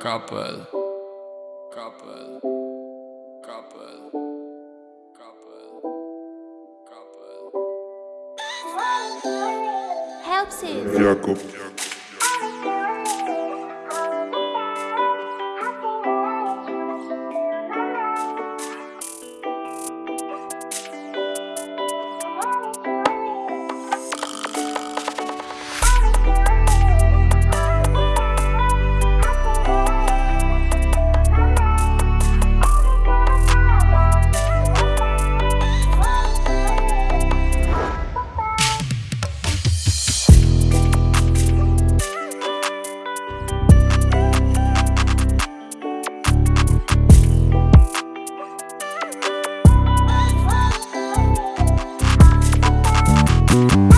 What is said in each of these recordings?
couple, couple, couple, couple, couple. Helps it. Thank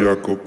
Якоб.